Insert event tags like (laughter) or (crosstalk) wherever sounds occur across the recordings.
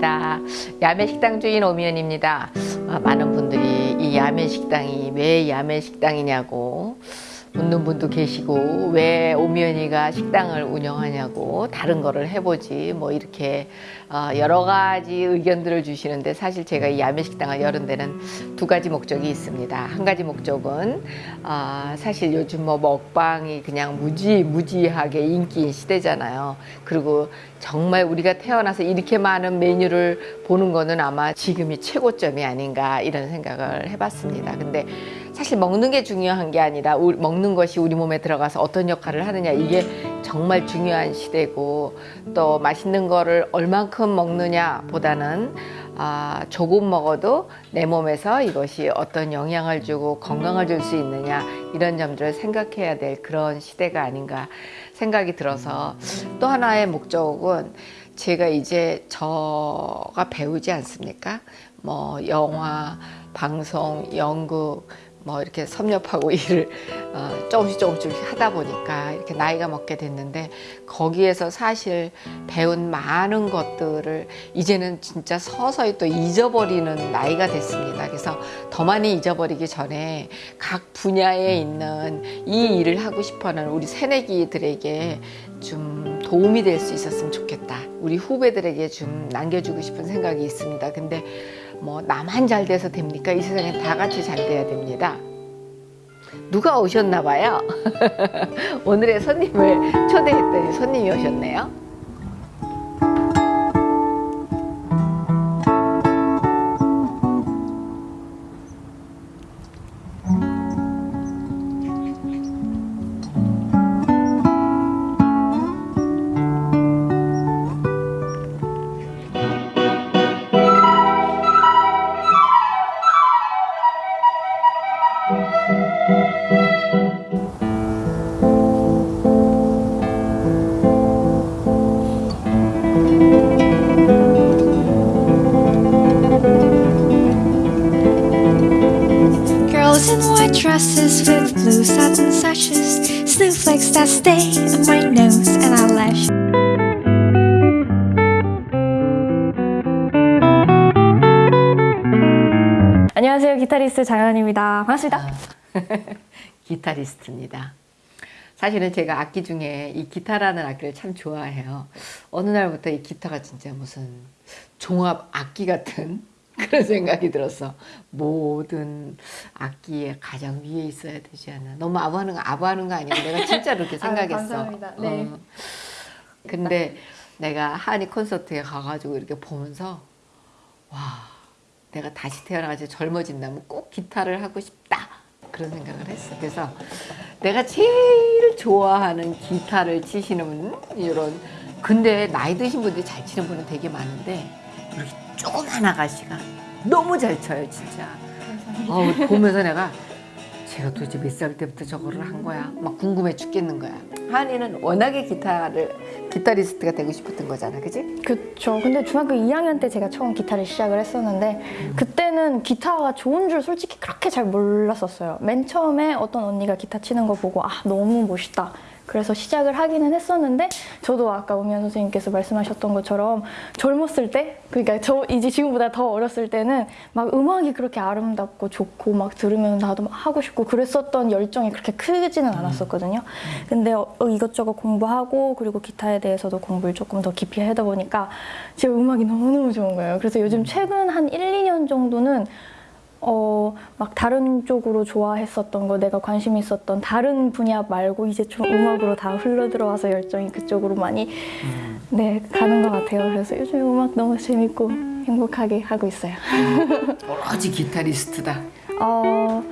반갑습니다. 야매식당 주인 오미연입니다. 아, 많은 분들이 이 야매식당이 왜 야매식당이냐고 묻는 분도 계시고 왜 오미연이가 식당을 운영하냐고 다른 거를 해보지 뭐 이렇게 어, 여러 가지 의견들을 주시는데 사실 제가 이 야매식당을 여는 데는 두 가지 목적이 있습니다. 한 가지 목적은 어, 사실 요즘 뭐 먹방이 그냥 무지 무지하게 인기인 시대잖아요. 그리고 정말 우리가 태어나서 이렇게 많은 메뉴를 보는 거는 아마 지금이 최고점이 아닌가 이런 생각을 해봤습니다. 근데 사실 먹는 게 중요한 게 아니라 먹는 것이 우리 몸에 들어가서 어떤 역할을 하느냐 이게 정말 중요한 시대고 또 맛있는 거를 얼만큼 먹느냐 보다는 아, 조금 먹어도 내 몸에서 이것이 어떤 영향을 주고 건강을 줄 수 있느냐 이런 점들을 생각해야 될 그런 시대가 아닌가 생각이 들어서 또 하나의 목적은 제가 이제 저가 배우지 않습니까? 뭐 영화, 방송, 연극 뭐 이렇게 섭렵하고 (laughs) 일을 어, 조금씩 조금씩 하다 보니까 이렇게 나이가 먹게 됐는데 거기에서 사실 배운 많은 것들을 이제는 진짜 서서히 또 잊어버리는 나이가 됐습니다. 그래서 더 많이 잊어버리기 전에 각 분야에 있는 이 일을 하고 싶어하는 우리 새내기들에게 좀 도움이 될 수 있었으면 좋겠다. 우리 후배들에게 좀 남겨주고 싶은 생각이 있습니다. 근데 뭐 나만 잘 돼서 됩니까? 이 세상에 다 같이 잘 돼야 됩니다. 누가 오셨나 봐요. (laughs) 오늘의 손님을 초대했더니 손님이 오셨네요. Dresses with blue satin sashes Snowflakes that stay on my nose and eyelash 안녕하세요. 기타리스트 장현입니다. 반갑습니다. 아, (laughs) 기타리스트입니다. 사실은 제가 악기 중에 이 기타라는 악기를 참 좋아해요. 어느 날부터 이 기타가 진짜 무슨 종합 악기 같은 (laughs) 그런 생각이 들었어. 모든 악기의 가장 위에 있어야 되지 않나. 너무 아부하는 거, 아부하는 거 아니고 내가 진짜로 그렇게 (laughs) 생각했어. 아, 감사합니다. 네. 어. 근데 내가 한이 콘서트에 가가지고 이렇게 보면서 와 내가 다시 태어나가지고 젊어진다면 꼭 기타를 하고 싶다. 그런 생각을 했어. 그래서 내가 제일 좋아하는 기타를 치시는 이런 근데 나이 드신 분들이 잘 치는 분은 되게 많은데 조그만 아가씨가 너무 잘 쳐요 진짜. 어, 보면서 내가 제가 도대체 몇 살 때부터 저거를 한 거야? 막 궁금해 죽겠는 거야. 한이는 워낙에 기타를 기타리스트가 되고 싶었던 거잖아 그지? 그쵸. 근데 중학교 2학년 때 제가 처음 기타를 시작을 했었는데 음. 그때는 기타가 좋은 줄 솔직히 그렇게 잘 몰랐었어요. 맨 처음에 어떤 언니가 기타 치는 거 보고 아 너무 멋있다 그래서 시작을 하기는 했었는데 저도 아까 우미연 선생님께서 말씀하셨던 것처럼 젊었을 때 그러니까 저 이제 지금보다 더 어렸을 때는 막 음악이 그렇게 아름답고 좋고 막 들으면 나도 막 하고 싶고 그랬었던 열정이 그렇게 크지는 음. 않았었거든요 근데 어, 이것저것 공부하고 그리고 기타에 대해서도 공부를 조금 더 깊이 하다 보니까 제 음악이 너무너무 좋은 거예요 그래서 요즘 음. 최근 한 1, 2년 정도는 어, 막 다른 쪽으로 좋아했었던 거, 내가 관심 있었던 다른 분야 말고 이제 좀 음악으로 다 흘러들어와서 열정이 그쪽으로 많이 음. 네, 가는 것 같아요. 그래서 요즘 음악 너무 재밌고 행복하게 하고 있어요. 오로지 기타리스트다. 어,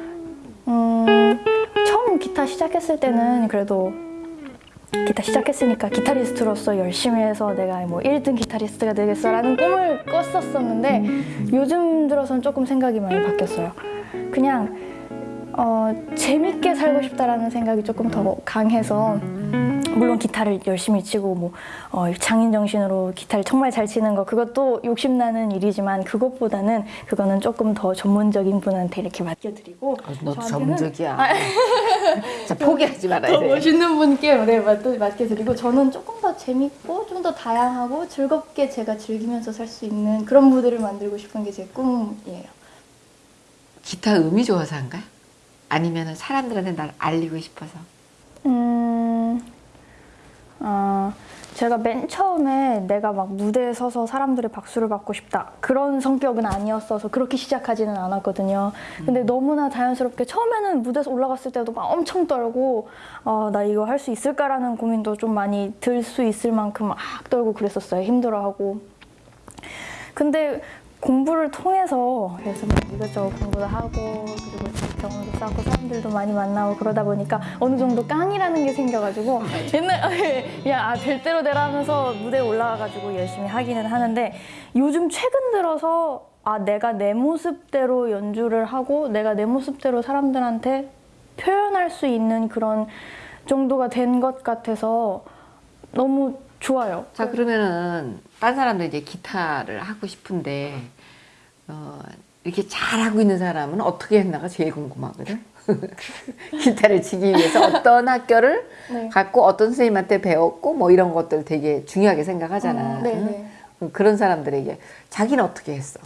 음, 처음 기타 시작했을 때는 그래도 기타 시작했으니까 기타리스트로서 열심히 해서 내가 뭐 1등 기타리스트가 되겠어 라는 꿈을 꿨었었는데 요즘 들어서는 조금 생각이 많이 바뀌었어요. 그냥 어, 재밌게 살고 싶다라는 생각이 조금 더 강해서 물론 기타를 열심히 치고 뭐 어, 장인 정신으로 기타를 정말 잘 치는 거 그것도 욕심나는 일이지만 그것보다는 그거는 조금 더 전문적인 분한테 이렇게 맡겨드리고 어, 너도 저한테는- 전문적이야. 아, (laughs) 자, 포기하지 말아야 더 돼. 멋있는 분께 네, 맡, 맡겨드리고 저는 조금 더 재밌고 좀 더 다양하고 즐겁게 제가 즐기면서 살 수 있는 그런 무대를 만들고 싶은 게 제 꿈이에요. 기타 음이 좋아서 한가요? 아니면 사람들한테 날 알리고 싶어서? 음, 어, 제가 맨 처음에 내가 막 무대에 서서 사람들의 박수를 받고 싶다 그런 성격은 아니었어서 그렇게 시작하지는 않았거든요. 근데 너무나 자연스럽게 처음에는 무대에서 올라갔을 때도 막 엄청 떨고 어, 나 이거 할 수 있을까라는 고민도 좀 많이 들 수 있을 만큼 막 떨고 그랬었어요. 힘들어하고. 근데 공부를 통해서 그래서 막 이것저것 공부도 하고 그리고 경험도 쌓고 사람들도 많이 만나고 그러다 보니까 어느 정도 깡이라는 게 생겨가지고 옛날 그냥 아, 될 대로 되라 하면서 무대에 올라가가지고 열심히 하기는 하는데 요즘 최근 들어서 아 내가 내 모습대로 연주를 하고 내가 내 모습대로 사람들한테 표현할 수 있는 그런 정도가 된 것 같아서 너무 좋아요. 자, 그러면은, 딴 사람도 이제 기타를 하고 싶은데, 어, 이렇게 잘하고 있는 사람은 어떻게 했나가 제일 궁금하거든? (laughs) 기타를 치기 위해서 어떤 학교를 네. 갔고, 어떤 선생님한테 배웠고, 뭐 이런 것들 되게 중요하게 생각하잖아. 어, 네, 네. 응? 그런 사람들에게 자기는 어떻게 했어?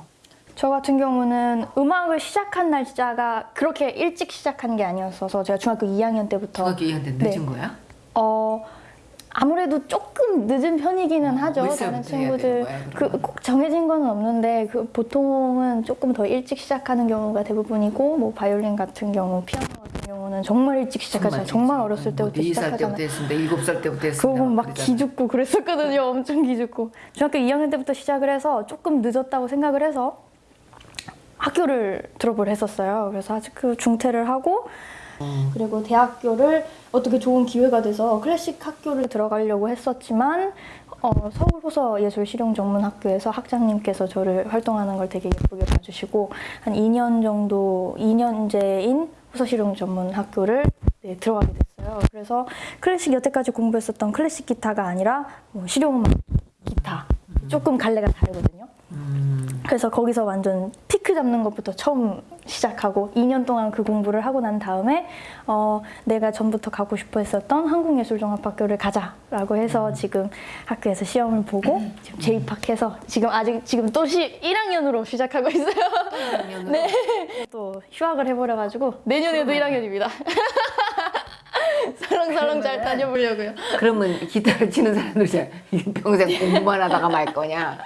저 같은 경우는 음악을 시작한 날짜가 그렇게 일찍 시작한 게 아니었어서 제가 중학교 2학년 때부터 2학년 때 늦은 거야? 어 아무래도 조금 늦은 편이기는 하죠. 몇 다른 친구들 그? 꼭 정해진 건 없는데 그 보통은 조금 더 일찍 시작하는 경우가 대부분이고 뭐 바이올린 같은 경우, 피아노 같은 경우는 정말 일찍 시작하잖아요. 정말 어렸을 때부터 4살 시작하잖아요. 때부터 했습니다. 7살 때부터 했습니다. 그거 막 그러잖아. 기죽고 그랬었거든요. 엄청 기죽고. 중학교 2학년 때부터 시작을 해서 조금 늦었다고 생각을 해서 학교를 졸업을 했었어요. 그래서 아직 그 중퇴를 하고 음. 그리고 대학교를 어떻게 좋은 기회가 돼서 클래식 학교를 들어가려고 했었지만 어, 서울 호서 예술 실용 전문 학교에서 학장님께서 저를 활동하는 걸 되게 예쁘게 봐주시고 한 2년 정도 2년제인 호서 실용 전문 학교를 네, 들어가게 됐어요. 그래서 클래식 여태까지 공부했었던 클래식 기타가 아니라 뭐 실용음악 기타 조금 갈래가 다르거든요. 음. 그래서 거기서 완전 피크 잡는 것부터 처음 시작하고 2년 동안 그 공부를 하고 난 다음에 어, 내가 전부터 가고 싶어 했었던 한국예술종합학교를 가자라고 해서 지금 학교에서 시험을 보고 지금 재입학해서 지금 아직 지금 또 시, 1학년으로 시작하고 있어요. (laughs) 네. 또 휴학을 해버려가지고 내년에도 1학년입니다. 설렁설렁 잘 다녀보려고요. 그러면 기타를 치는 사람들이 평생 공부만 하다가 말 거냐?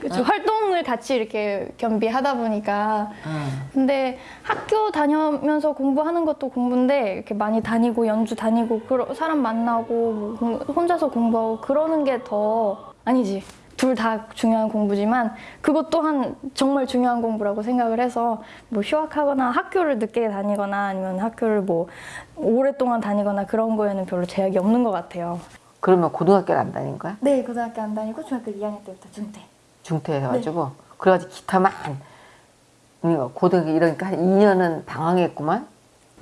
그렇죠. 활동을 같이 이렇게 겸비하다 보니까 어. 근데 학교 다니면서 공부하는 것도 공부인데 이렇게 많이 다니고 연주 다니고 사람 만나고 뭐 공- 혼자서 공부하고 그러는 게 더 아니지 둘 다 중요한 공부지만 그것 또한 정말 중요한 공부라고 생각을 해서 뭐 휴학하거나 학교를 늦게 다니거나 아니면 학교를 뭐 오랫동안 다니거나 그런 거에는 별로 제약이 없는 것 같아요. 그러면 고등학교를 안 다닌 거야? 네 고등학교 안 다니고 중학교 2학년 때부터 중퇴. 중퇴해가지고 그래가지고 기타만 그러니까 고등학교 이러니까 한 2년은 방황했구만.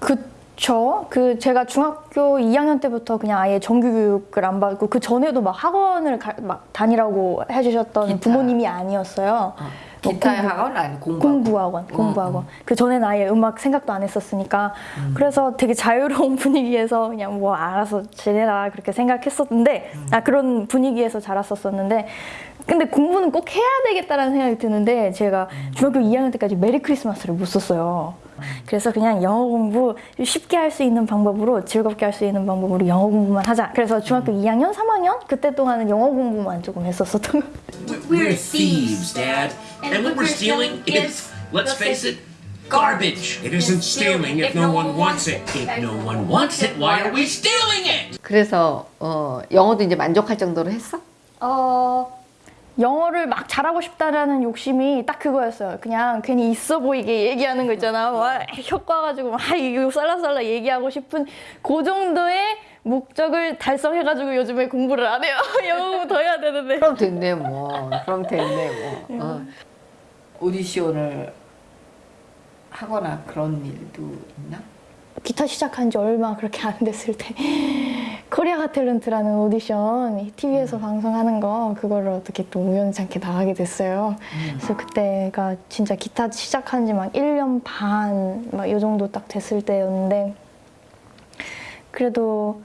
그 쵸. 그 제가 중학교 2학년 때부터 그냥 아예 정규 교육을 안 받고 그 전에도 막 학원을 가- 막 다니라고 해주셨던 기타. 부모님이 아니었어요. 뭐 기타의 공부- 학원 아니 공부. 공부학원, 공부 학원. 그 전에는 아예 음악 생각도 안 했었으니까 그래서 되게 자유로운 (laughs) 분위기에서 그냥 뭐 알아서 지내라 그렇게 생각했었는데 아 그런 분위기에서 자랐었었는데 근데 공부는 꼭 해야 되겠다라는 생각이 드는데 제가 중학교 2학년 때까지 메리 크리스마스를 못 썼어요. 그래서 그냥 영어 공부 쉽게 할 수 있는 방법으로 즐겁게 할 수 있는 방법으로 영어 공부만 하자. 그래서 중학교 2학년, 3학년 그때 동안은 영어 공부만 조금 했었었던 것 같아요. We're thieves, Dad. And what we're stealing is, let's face it, garbage. It isn't stealing if no one wants it. If no one wants it, why are we stealing it? 그래서 어, 영어도 이제 만족할 정도로 했어? 어, 영어를 막 잘하고 싶다라는 욕심이 딱 그거였어요. 그냥 괜히 있어 보이게 얘기하는 거 있잖아. 와, 효과 가지고 막 이거 쌀라쌀라 얘기하고 싶은 그 정도의 목적을 달성해가지고 요즘에 공부를 안 해요. (laughs) 영어 더 해야 되는데. 그럼 됐네 뭐. 그럼 됐네 뭐. 어. 오디션을 하거나 그런 일도 있나? 기타 시작한 지 얼마 그렇게 안 됐을 때 코리아 가 탤런트라는 오디션 TV에서 방송하는 거 그거를 어떻게 또 우연찮게 나가게 됐어요. 그래서 그때가 진짜 기타 시작한 지 막 1년 반막이 정도 딱 됐을 때였는데 그래도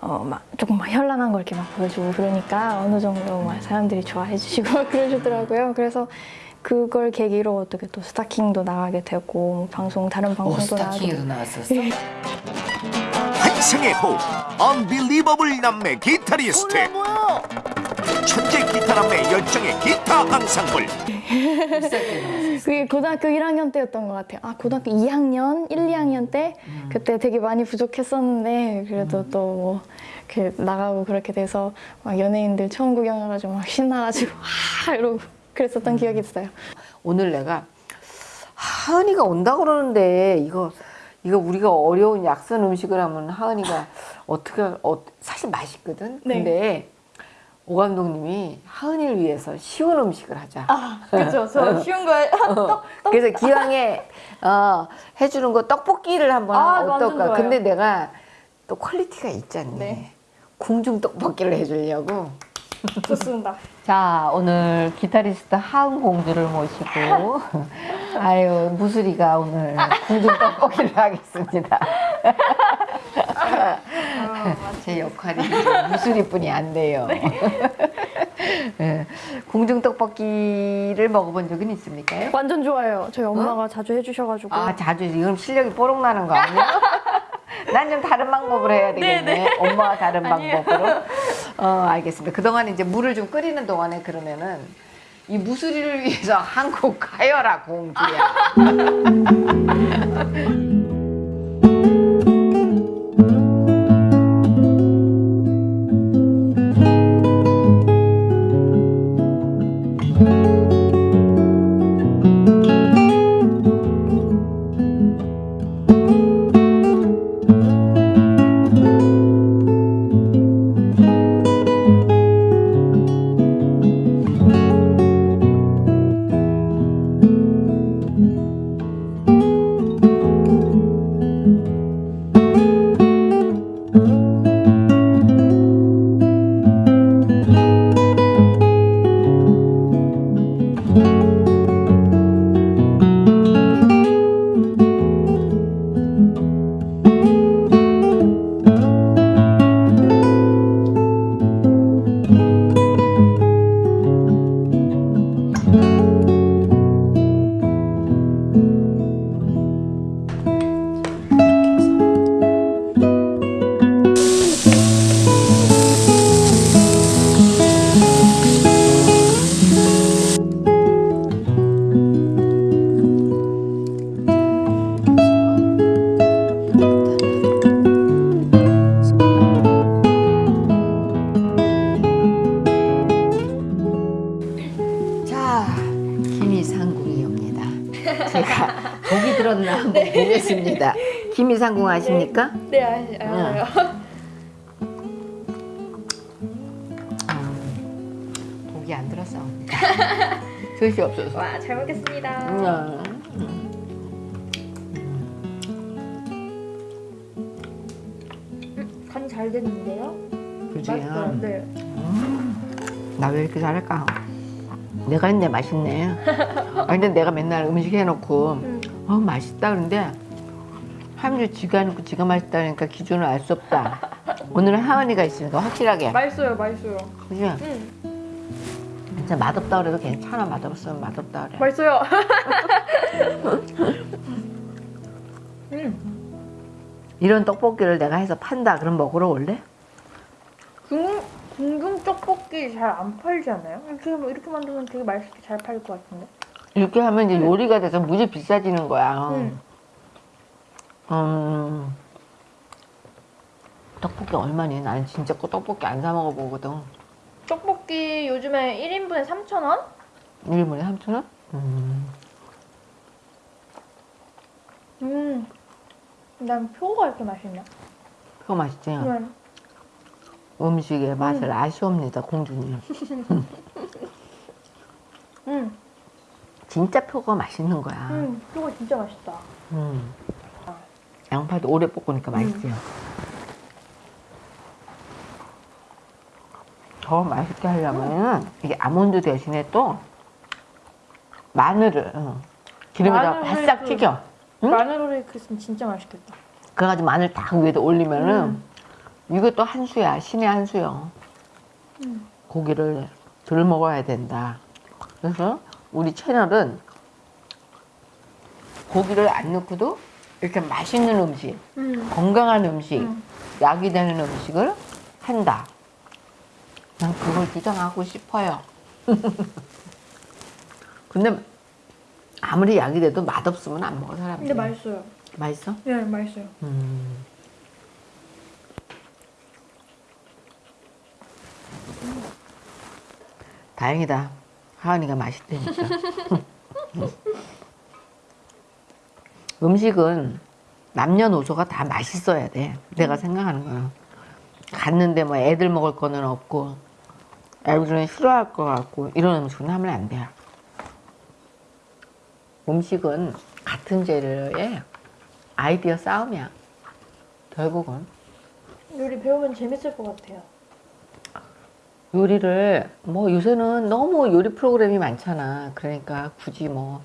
어, 막 조금 막 현란한 걸 이렇게 막 보여주고 그러니까 어느 정도 막 사람들이 좋아해 주시고 막 (laughs) 그러시더라고요. 그래서 그걸 계기로 어떻게 또 스타킹도 나가게 되고 뭐 방송 다른 오 방송도 나가게 스타킹에도 나왔었어. 환상의 호흡 언빌리버블 남매 기타리스트. 천재 기타 남매 열정의 기타 앙상블. 그게 고등학교 1학년 때였던 것 같아요. 아 고등학교 2학년, 1, 2학년 때? 그때 되게 많이 부족했었는데 그래도 또뭐 나가고 그렇게 돼서 막 연예인들 처음 구경해가지고 막 신나가지고 (laughs) 아 이러고 그랬었던 기억이 있어요. 오늘 내가 하은이가 온다 그러는데 이거 이거 우리가 어려운 약선 음식을 하면 하은이가 어떻게 어, 사실 맛있거든. 네. 근데 오 감독님이 하은이를 위해서 쉬운 음식을 하자. 아 그죠. 저 (laughs) 쉬운 거에 (laughs) 떡 그래서 기왕에 어, 해주는 거 떡볶이를 한번 아, 어떨까? 근데 내가 또 퀄리티가 있잖니. 네. 궁중 떡볶이를 해주려고. (laughs) 좋습니다. 자 오늘 기타리스트 하은 공주를 모시고 (laughs) 아유 무수리가 오늘 궁중 떡볶이를 하겠습니다. 제 역할이 무수리뿐이 안 돼요. 예, 궁중 떡볶이를 먹어본 적은 있습니까? 완전 좋아요. 저희 엄마가 자주 해주셔가지고 아 자주 지금 실력이 뽀록 나는 거 아니야? (laughs) 난 좀 다른 방법으로 해야 되겠네. 엄마와 다른 방법으로. 어 알겠습니다. 그동안 이제 물을 좀 끓이는 동안에 그러면은 이 무수리를 위해서 (laughs) 한국 가여라 공주야. (laughs) 김이상궁 아십니까? 네 알- 알아요. 보기 안 들었어. (laughs) 글씨 없어서. 와 잘 먹겠습니다. 음. 간잘 됐는데요? 그지? 맛있어요. 네. 나 왜 이렇게 잘할까? 내가 했네 맛있네. (laughs) 아 근데 내가 맨날 음식 해놓고 어 맛있다 그런데 하민이 지가 해놓고 지가 맛있다 그러니까 기준을 알 수 없다. 오늘은 하은이가 있으니까 확실하게. 맛있어요, 맛있어요. 그지? 진짜 맛없다 그래도 괜찮아 맛없으면 맛없다 그래. 맛있어요. (laughs) 이런 떡볶이를 내가 해서 판다 그럼 먹으러 올래? 궁 궁중 떡볶이 잘 안 팔지 않나요? 이렇게 이렇게 만들면 되게 맛있게 잘 팔릴 것 같은데. 이렇게 하면 이제 요리가 돼서 무지 비싸지는 거야. 음. 음. 떡볶이 얼마니? 나는 진짜 그 떡볶이 안 사 먹어보거든. 떡볶이 요즘에 1인분에 3,000원? 1인분에 3,000원? 음. 음. 난 표가 이렇게 맛있냐? 그거 맛있지? 음. 음식의 맛을 아시옵니다, 공주님. (laughs) 음. 진짜 표가 맛있는 거야. 음. 표가 진짜 맛있다. 음. 양파도 오래 볶으니까 맛있지? 더 맛있게 하려면 이게 아몬드 대신에 또 마늘을 응, 기름에다 마늘 바싹 그- 튀겨. 응? 마늘 오레이크 있으면 진짜 맛있겠다. 그래가지고 마늘 딱 위에다 올리면은 이것도 한 수야 신의 한 수요. 고기를 덜 먹어야 된다. 그래서 우리 채널은 고기를 안 넣고도 이렇게 맛있는 음식, 건강한 음식, 약이 되는 음식을 한다. 난 그걸 주장하고 싶어요. (laughs) 근데 아무리 약이 돼도 맛없으면 안 먹어 사람들이. 근데 맛있어요. 맛있어? 네, 맛있어요. 음. 다행이다. 하은이가 맛있다니까. (laughs) 음식은 남녀노소가 다 맛있어야 돼. 내가 생각하는 거는. 갔는데 뭐 애들 먹을 거는 없고, 애들은 싫어할 것 같고, 이런 음식은 하면 안 돼. 음식은 같은 재료에 아이디어 싸움이야. 결국은. 요리 배우면 재밌을 것 같아요. 요리를 뭐 요새는 너무 요리 프로그램이 많잖아. 그러니까 굳이 뭐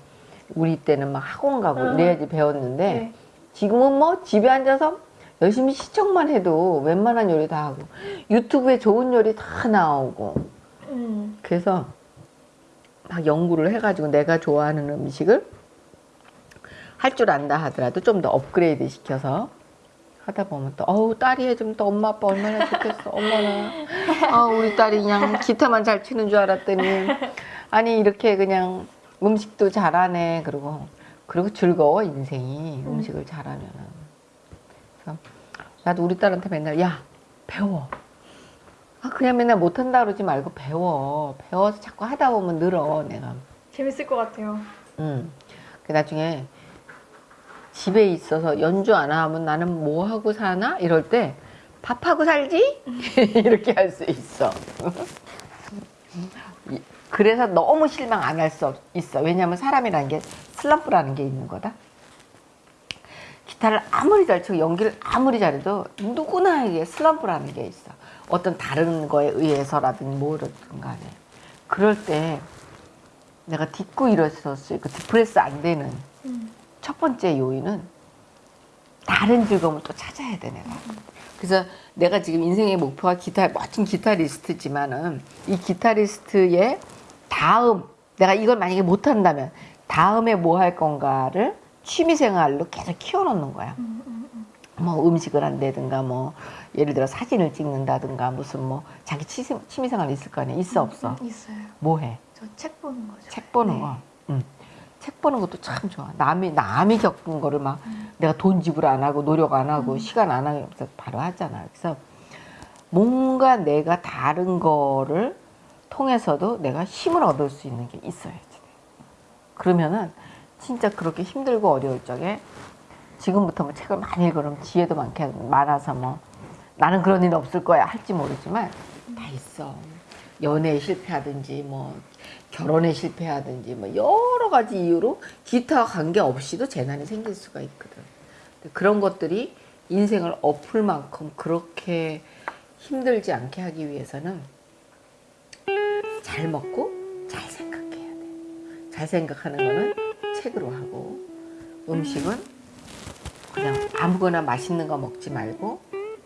우리 때는 막 학원 가고 음. 이래야지 배웠는데 네. 지금은 뭐 집에 앉아서 열심히 시청만 해도 웬만한 요리 다 하고 유튜브에 좋은 요리 다 나오고 음. 그래서 막 연구를 해가지고 내가 좋아하는 음식을 할 줄 안다 하더라도 좀 더 업그레이드 시켜서 하다 보면 또 어우 딸이 해주면 또 엄마 아빠 얼마나 좋겠어 엄마나 아 우리 딸이 그냥 기타만 잘 치는 줄 알았더니 아니 이렇게 그냥 음식도 잘하네. 그리고 그리고 즐거워 인생이. 음 식을 잘하면은. 그래서 나도 우리 딸한테 맨날 야 배워. 아 그냥 맨날 못한다 그러지 말고 배워. 배워서 자꾸 하다 보면 늘어 내가. 재밌을 것 같아요. 음. 그 나중에 집에 있어서 연주 안 하면 나는 뭐 하고 사나? 이럴 때 밥하고 살지? (laughs) 이렇게 할 수 있어. (laughs) 이- 그래서 너무 실망 안 할 수 있어. 왜냐하면 사람이라는 게 슬럼프라는 게 있는 거다. 기타를 아무리 잘 치고 연기를 아무리 잘해도 누구나에게 슬럼프라는 게 있어. 어떤 다른 거에 의해서라든 뭐든 간에. 그럴 때 내가 딛고 일어섰을 그 디프레스 안 되는 첫 번째 요인은 다른 즐거움을 또 찾아야 돼 내가. 그래서 내가 지금 인생의 목표가 기타 멋진 기타리스트지만은 이 기타리스트의 다음 내가 이걸 만약에 못 한다면 다음에 뭐 할 건가를 취미 생활로 계속 키워놓는 거야. 뭐 음식을 한다든가 뭐 예를 들어 사진을 찍는다든가 무슨 뭐 자기 취미, 취미 생활 있을 거 아니야 있어 없어 있어요. 뭐 해? 저 책 보는 거죠. 책 보는 네. 거. 응. 책 보는 것도 참 좋아. 남이 남이 겪은 거를 막 내가 돈 지불 안 하고 노력 안 하고 시간 안 하고 바로 하잖아. 그래서 뭔가 내가 다른 거를 통해서도 내가 힘을 얻을 수 있는 게 있어야지. 그러면은 진짜 그렇게 힘들고 어려울 적에 지금부터 뭐 책을 많이 읽으면 지혜도 많게 많아서 뭐 나는 그런 일 없을 거야 할지 모르지만 다 있어. 연애에 실패하든지 뭐 결혼에 실패하든지 뭐 여러 가지 이유로 기타와 관계 없이도 재난이 생길 수가 있거든. 그런 것들이 인생을 엎을 만큼 그렇게 힘들지 않게 하기 위해서는 잘 먹고 잘 생각해야 돼. 잘 생각하는 거는 책으로 하고 음식은 그냥 아무거나 맛있는 거 먹지 말고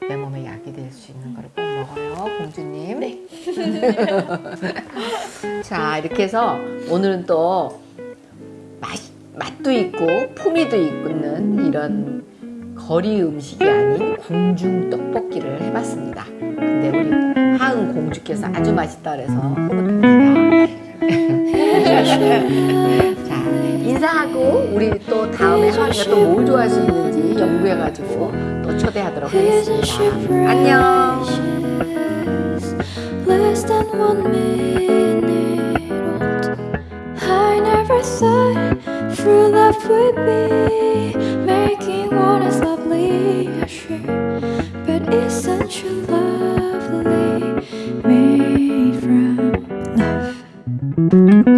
내 몸에 약이 될 수 있는 거를 꼭 먹어요, 공주님. 네. (laughs) 자, 이렇게 해서 오늘은 또 맛, 맛도 있고 품위도 있는 이런 거리 음식이 아닌 궁중 떡볶이를 해봤습니다. 근데 우리 하은 공주께서 아주 맛있다 그래서 흐뭇합니다. (laughs) 자, 인사하고 우리 또 다음에 하은이가 또 뭘 좋아할 수 있는지 연구해가지고 또 초대하도록 하겠습니다. 안녕. less than Mm-hmm.